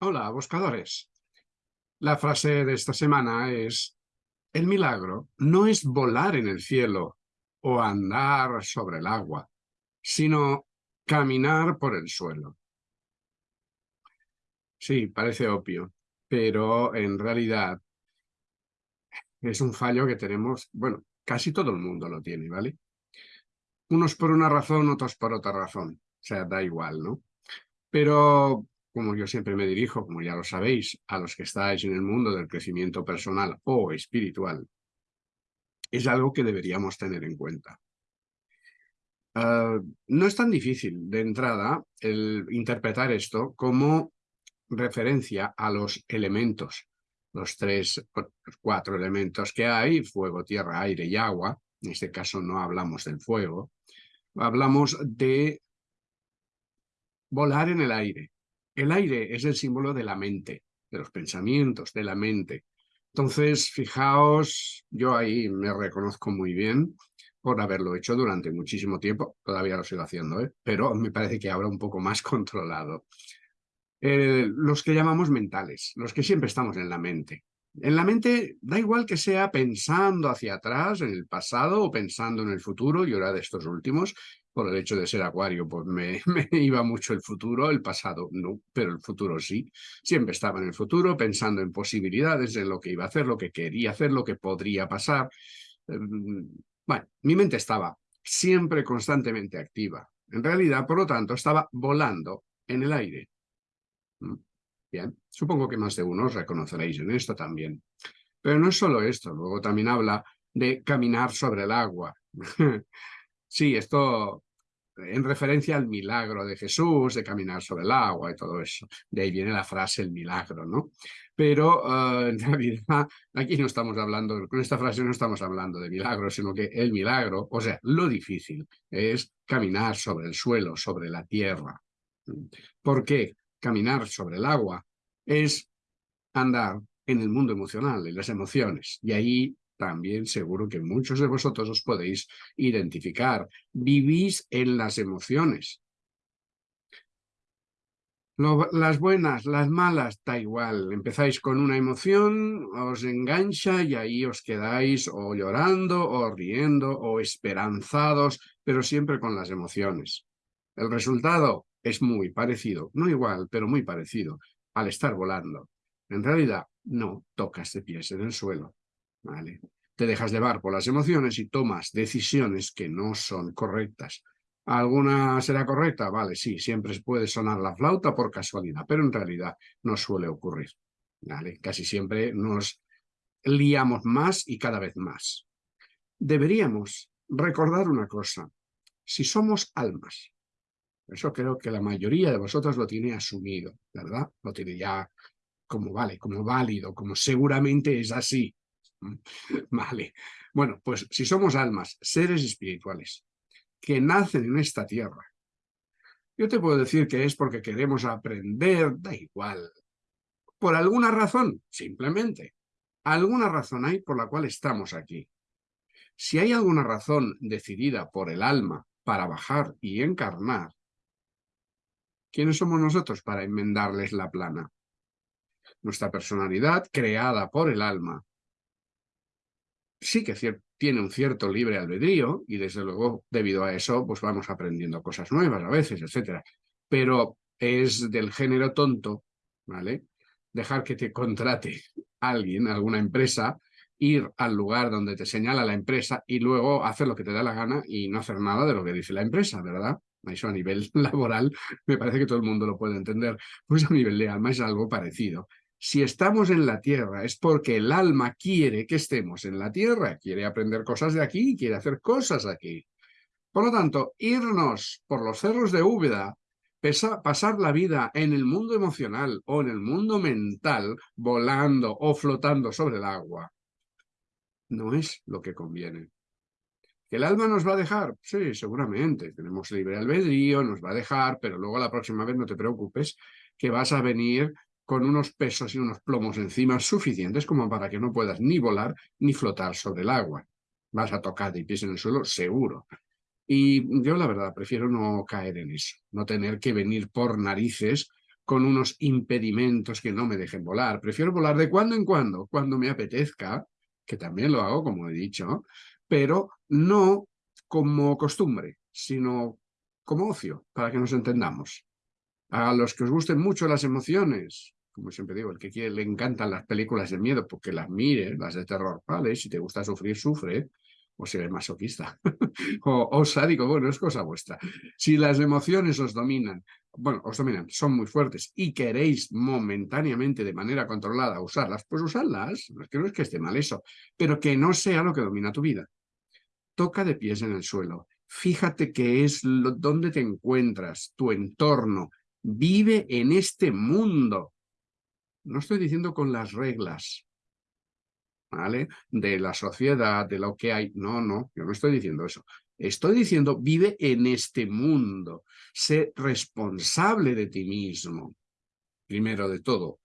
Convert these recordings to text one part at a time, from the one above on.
Hola, buscadores. La frase de esta semana es, el milagro no es volar en el cielo o andar sobre el agua, sino caminar por el suelo. Sí, parece obvio, pero en realidad es un fallo que tenemos, bueno, casi todo el mundo lo tiene, ¿vale? Unos por una razón, otros por otra razón. O sea, da igual, ¿no? Pero como yo siempre me dirijo, como ya lo sabéis, a los que estáis en el mundo del crecimiento personal o espiritual, es algo que deberíamos tener en cuenta. Ah, no es tan difícil de entrada el interpretar esto como referencia a los elementos, los tres, cuatro elementos que hay, fuego, tierra, aire y agua, en este caso no hablamos del fuego, hablamos de volar en el aire, el aire es el símbolo de la mente, de los pensamientos, de la mente. Entonces, fijaos, yo ahí me reconozco muy bien por haberlo hecho durante muchísimo tiempo. Todavía lo sigo haciendo, ¿eh? pero me parece que ahora un poco más controlado. Eh, los que llamamos mentales, los que siempre estamos en la mente. En la mente da igual que sea pensando hacia atrás, en el pasado o pensando en el futuro, y ahora de estos últimos, por el hecho de ser acuario, pues me, me, iba mucho el futuro, el pasado no, pero el futuro sí. Siempre estaba en el futuro pensando en posibilidades, en lo que iba a hacer, lo que quería hacer, lo que podría pasar. Em, bueno, mi mente estaba siempre constantemente activa. En realidad, por lo tanto, estaba volando en el aire. ¿Mm? Bien, supongo que más de uno os reconoceréis en esto también. Pero no es solo esto, luego también habla de caminar sobre el agua. sí, esto en referencia al milagro de Jesús, de caminar sobre el agua y todo eso. De ahí viene la frase el milagro, ¿no? Pero uh, en realidad aquí no estamos hablando, con esta frase no estamos hablando de milagro, sino que el milagro, o sea, lo difícil es caminar sobre el suelo, sobre la tierra. ¿Por qué? Caminar sobre el agua es andar en el mundo emocional, en las emociones. Y ahí también seguro que muchos de vosotros os podéis identificar. Vivís en las emociones. las buenas, las malas, da igual. Empezáis con una emoción, os engancha y ahí os quedáis o llorando, o riendo, o esperanzados, pero siempre con las emociones. El resultado es muy parecido, no igual, pero muy parecido, al estar volando. En realidad, no tocas de pies en el suelo. ¿Vale? Te dejas llevar por las emociones y tomas decisiones que no son correctas. ¿Alguna será correcta? Vale, sí, siempre puede sonar la flauta por casualidad, pero en realidad no suele ocurrir. ¿vale? Casi siempre nos liamos más y cada vez más. Deberíamos recordar una cosa. Si somos almas, eso creo que la mayoría de vosotros lo tiene asumido, ¿verdad? Lo tiene ya como vale, como válido, como seguramente es así. Vale. Bueno, pues si somos almas, seres espirituales, que nacen en esta tierra, yo te puedo decir que es porque queremos aprender, da igual. Por alguna razón, simplemente. Alguna razón hay por la cual estamos aquí. Si hay alguna razón decidida por el alma para bajar y encarnar, ¿quiénes somos nosotros para enmendarles la plana? Nuestra personalidad, creada por el alma, sí que tiene un cierto libre albedrío y desde luego debido a eso pues vamos aprendiendo cosas nuevas a veces, etcétera. Pero es del género tonto, ¿vale? Dejar que te contrate alguien, alguna empresa, ir al lugar donde te señala la empresa y luego hacer lo que te da la gana y no hacer nada de lo que dice la empresa, ¿verdad? Eso a nivel laboral me parece que todo el mundo lo puede entender. Pues a nivel de alma es algo parecido. Si estamos en la tierra es porque el alma quiere que estemos en la tierra, quiere aprender cosas de aquí, quiere hacer cosas aquí. Por lo tanto, irnos por los cerros de Úbeda, pasar la vida en el mundo emocional o en el mundo mental, volando o flotando sobre el agua, no es lo que conviene. ¿Que el alma nos va a dejar? Sí, seguramente. Tenemos libre albedrío, nos va a dejar, pero luego la próxima vez no te preocupes, que vas a venir con unos pesos y unos plomos encima suficientes como para que no puedas ni volar ni flotar sobre el agua. Vas a tocar de pies en el suelo, seguro. Y yo la verdad prefiero no caer en eso, no tener que venir por narices con unos impedimentos que no me dejen volar. Prefiero volar de cuando en cuando, cuando me apetezca, que también lo hago, como he dicho, pero no como costumbre, sino como ocio, para que nos entendamos. A los que os gusten mucho las emociones, como siempre digo, el que quiere, le encantan las películas de miedo, porque las mire, las de terror, vale, si te gusta sufrir, sufre, o si eres masoquista, o, o sádico, bueno, es cosa vuestra. Si las emociones os dominan, bueno, os dominan, son muy fuertes y queréis momentáneamente, de manera controlada, usarlas, pues usarlas, que no es que esté mal eso, pero que no sea lo que domina tu vida. Toca de pies en el suelo, fíjate qué es lo, dónde te encuentras, tu entorno, vive en este mundo. No estoy diciendo con las reglas, ¿vale? De la sociedad, de lo que hay. No, no, yo no estoy diciendo eso. Estoy diciendo, vive en este mundo. Sé responsable de ti mismo. Primero de todo,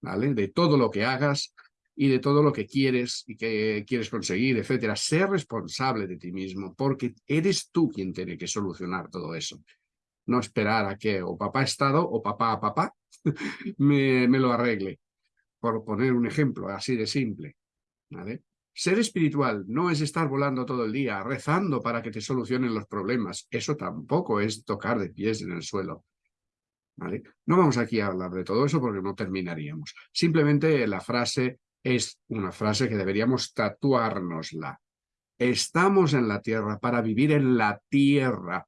¿vale? De todo lo que hagas y de todo lo que quieres y que quieres conseguir, etcétera. Sé responsable de ti mismo porque eres tú quien tiene que solucionar todo eso. No esperar a que o papá Estado o papá a papá me, lo arregle. Por poner un ejemplo así de simple. Ser espiritual no es estar volando todo el día, rezando para que te solucionen los problemas. Eso tampoco es tocar de pies en el suelo. No vamos aquí a hablar de todo eso porque no terminaríamos. Simplemente la frase es una frase que deberíamos tatuárnosla. Estamos en la tierra para vivir en la tierra,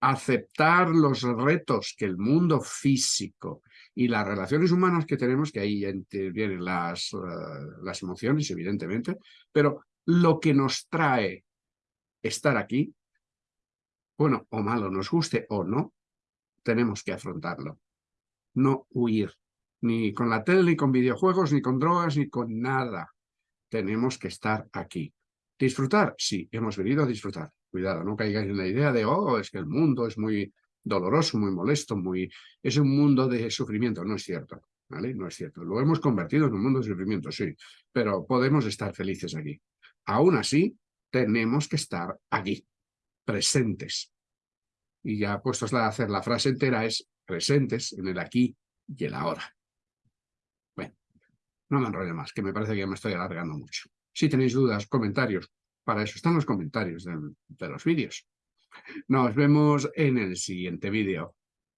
aceptar los retos que el mundo físico y las relaciones humanas que tenemos, que ahí intervienen las, eh, las emociones, evidentemente, pero lo que nos trae estar aquí, bueno o malo, nos guste o no, tenemos que afrontarlo. No huir, ni con la tele, ni con videojuegos, ni con drogas, ni con nada. Tenemos que estar aquí. ¿Disfrutar? Sí, hemos venido a disfrutar. Cuidado, no caigáis en la idea de, oh, es que el mundo es muy doloroso, muy molesto, muy... es un mundo de sufrimiento, no es cierto, ¿vale? No es cierto. Lo hemos convertido en un mundo de sufrimiento, sí, pero podemos estar felices aquí. Aún así, tenemos que estar aquí, presentes. Y ya puestos a hacer la frase entera es presentes en el aquí y el ahora. Bueno, no me enrollo más, que me parece que me estoy alargando mucho. Si tenéis dudas, comentarios, para eso están los comentarios de, los vídeos. Nos vemos en el siguiente vídeo.